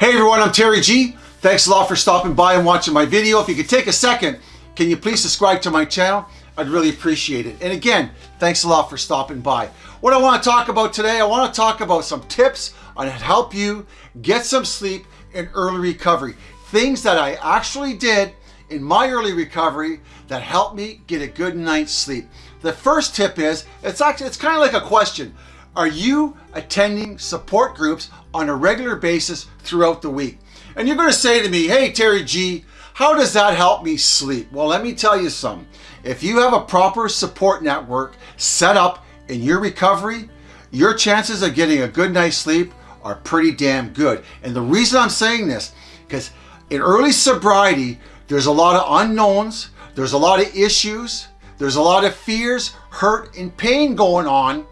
Hey everyone, I'm Terry G. Thanks a lot for stopping by and watching my video. If you could take a second, can you please subscribe to my channel? I'd really appreciate it. And again, thanks a lot for stopping by. What I want to talk about today, I want to talk about some tips on how to help you get some sleep in early recovery. Things that I actually did in my early recovery that helped me get a good night's sleep. The first tip is, it's actually, it's kind of like a question. Are you attending support groups on a regular basis throughout the week? And you're going to say to me, hey, Terry G, how does that help me sleep? Well, let me tell you something. If you have a proper support network set up in your recovery, your chances of getting a good night's sleep are pretty damn good. And the reason I'm saying this, because in early sobriety, there's a lot of unknowns, there's a lot of issues, there's a lot of fears, hurt, and pain going on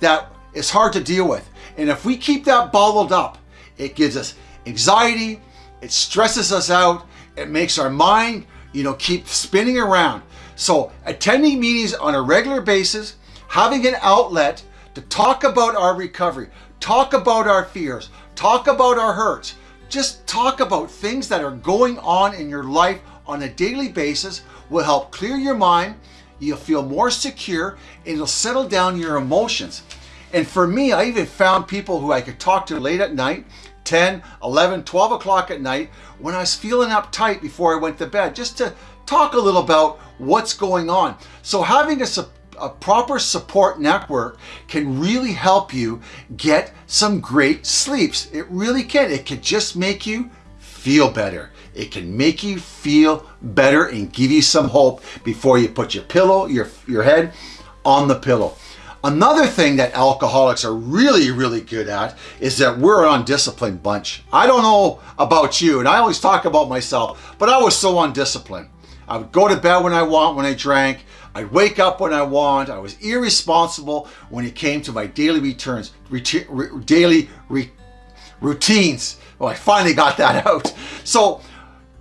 that is hard to deal with. And if we keep that bottled up, it gives us anxiety, it stresses us out, it makes our mind, you know, keep spinning around. So attending meetings on a regular basis, having an outlet to talk about our recovery, talk about our fears, talk about our hurts, just talk about things that are going on in your life on a daily basis will help clear your mind, you'll feel more secure, and it'll settle down your emotions. And for me, I even found people who I could talk to late at night, 10, 11, 12 o'clock at night, when I was feeling uptight before I went to bed, just to talk a little about what's going on. So having a, a proper support network can really help you get some great sleeps. It really can. It can just make you feel better. It can make you feel better and give you some hope before you put your pillow, your, your head on the pillow. Another thing that alcoholics are really, really good at is that we're an undisciplined bunch. I don't know about you, and I always talk about myself, but I was so undisciplined. I would go to bed when I want when I drank. I'd wake up when I want. I was irresponsible when it came to my daily returns, re daily re routines. Well, I finally got that out. So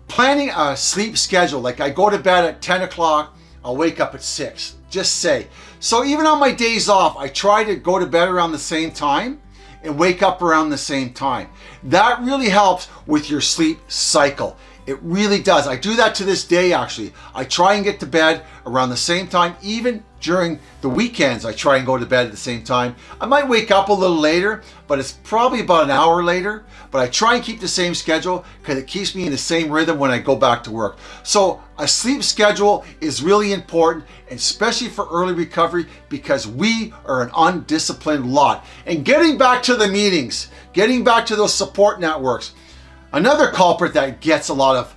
planning a sleep schedule, like I go to bed at 10 o'clock, I'll wake up at six, just say. So even on my days off, I try to go to bed around the same time and wake up around the same time. That really helps with your sleep cycle. It really does. I do that to this day, actually. I try and get to bed around the same time, even during the weekends, I try and go to bed at the same time. I might wake up a little later, but it's probably about an hour later. But I try and keep the same schedule because it keeps me in the same rhythm when I go back to work. So a sleep schedule is really important, especially for early recovery because we are an undisciplined lot. And getting back to the meetings, getting back to those support networks, another culprit that gets a lot of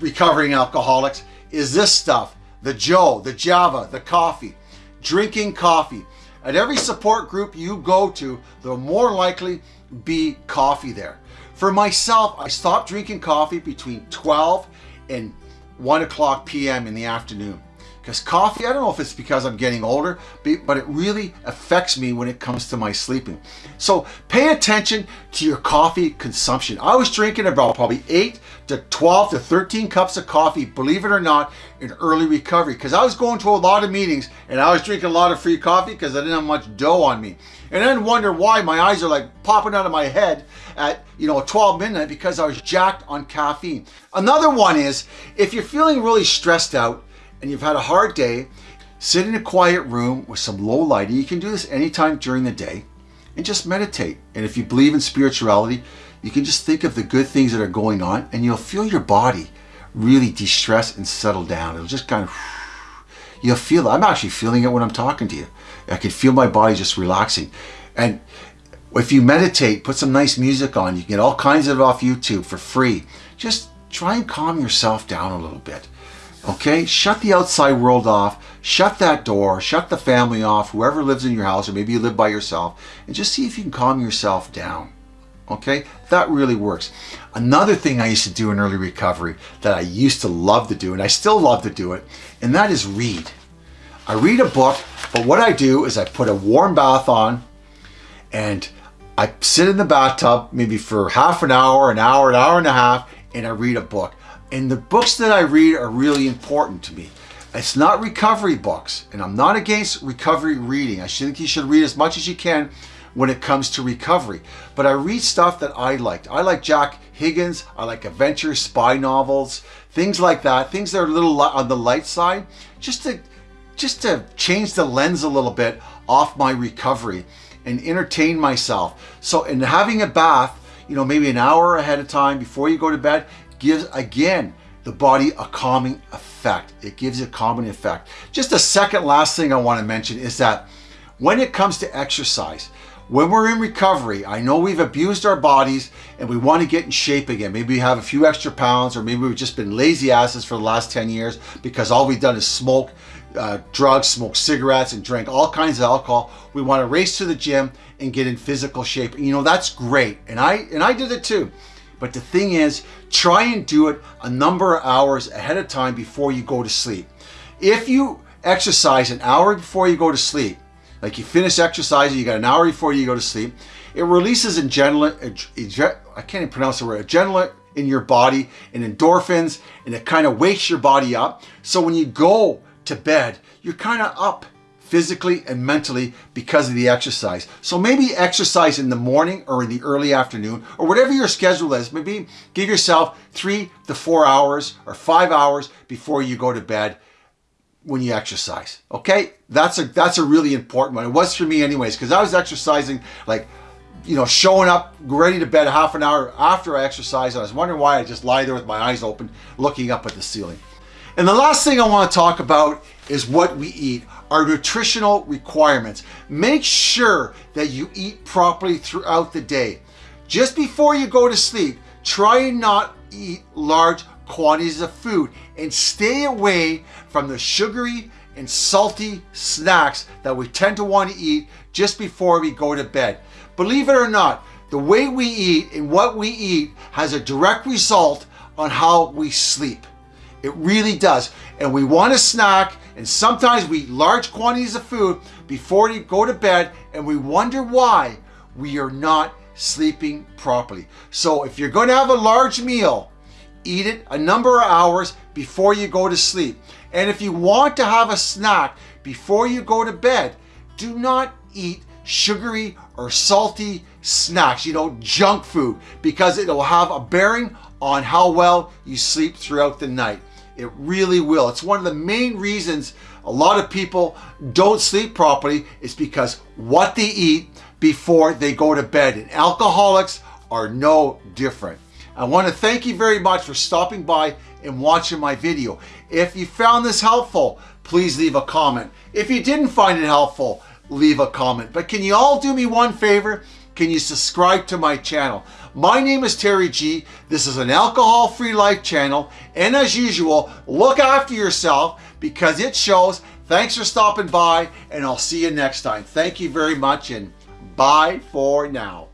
recovering alcoholics is this stuff the Joe, the Java, the coffee, drinking coffee. At every support group you go to, there'll more likely be coffee there. For myself, I stopped drinking coffee between 12 and 1 o'clock p.m. in the afternoon. Because coffee, I don't know if it's because I'm getting older, but it really affects me when it comes to my sleeping. So pay attention to your coffee consumption. I was drinking about probably 8 to 12 to 13 cups of coffee, believe it or not, in early recovery. Because I was going to a lot of meetings and I was drinking a lot of free coffee because I didn't have much dough on me. And then wonder why my eyes are like popping out of my head at, you know, 12 midnight because I was jacked on caffeine. Another one is, if you're feeling really stressed out, and you've had a hard day, sit in a quiet room with some low lighting. You can do this anytime during the day and just meditate. And if you believe in spirituality, you can just think of the good things that are going on and you'll feel your body really de-stress and settle down. It'll just kind of, you'll feel, I'm actually feeling it when I'm talking to you. I can feel my body just relaxing. And if you meditate, put some nice music on, you can get all kinds of it off YouTube for free. Just try and calm yourself down a little bit. Okay, shut the outside world off, shut that door, shut the family off, whoever lives in your house, or maybe you live by yourself, and just see if you can calm yourself down. Okay, that really works. Another thing I used to do in early recovery that I used to love to do, and I still love to do it, and that is read. I read a book, but what I do is I put a warm bath on and I sit in the bathtub maybe for half an hour, an hour, an hour and a half, and I read a book. And the books that I read are really important to me. It's not recovery books, and I'm not against recovery reading. I think you should read as much as you can when it comes to recovery. But I read stuff that I liked. I like Jack Higgins, I like adventure spy novels, things like that, things that are a little on the light side, just to just to change the lens a little bit off my recovery and entertain myself. So in having a bath, you know, maybe an hour ahead of time before you go to bed gives again the body a calming effect. It gives a calming effect. Just a second last thing I want to mention is that when it comes to exercise, when we're in recovery, I know we've abused our bodies and we want to get in shape again. Maybe we have a few extra pounds or maybe we've just been lazy asses for the last 10 years because all we've done is smoke uh, drugs, smoke cigarettes and drink all kinds of alcohol. We want to race to the gym and get in physical shape. You know, that's great. And I, and I did it too. But the thing is, try and do it a number of hours ahead of time before you go to sleep. If you exercise an hour before you go to sleep, like you finish exercising, you got an hour before you go to sleep, it releases adrenaline, I can't even pronounce the word, adrenaline in your body and endorphins, and it kind of wakes your body up. So when you go to bed, you're kind of up physically and mentally because of the exercise. So maybe exercise in the morning or in the early afternoon or whatever your schedule is. Maybe give yourself three to four hours or five hours before you go to bed when you exercise. Okay, that's a that's a really important one. It was for me anyways because I was exercising like you know showing up ready to bed half an hour after I exercised. I was wondering why I just lie there with my eyes open looking up at the ceiling. And the last thing I want to talk about is what we eat, our nutritional requirements. Make sure that you eat properly throughout the day. Just before you go to sleep, try and not eat large quantities of food and stay away from the sugary and salty snacks that we tend to want to eat just before we go to bed. Believe it or not, the way we eat and what we eat has a direct result on how we sleep. It really does. And we want a snack, and sometimes we eat large quantities of food before we go to bed, and we wonder why we are not sleeping properly. So if you're going to have a large meal, eat it a number of hours before you go to sleep. And if you want to have a snack before you go to bed, do not eat sugary or salty snacks, you know, junk food, because it'll have a bearing on how well you sleep throughout the night. It really will. It's one of the main reasons a lot of people don't sleep properly is because what they eat before they go to bed. And alcoholics are no different. I want to thank you very much for stopping by and watching my video. If you found this helpful, please leave a comment. If you didn't find it helpful, leave a comment. But can you all do me one favor? Can you subscribe to my channel? My name is Terry G. This is an alcohol-free life channel. And as usual, look after yourself because it shows. Thanks for stopping by and I'll see you next time. Thank you very much and bye for now.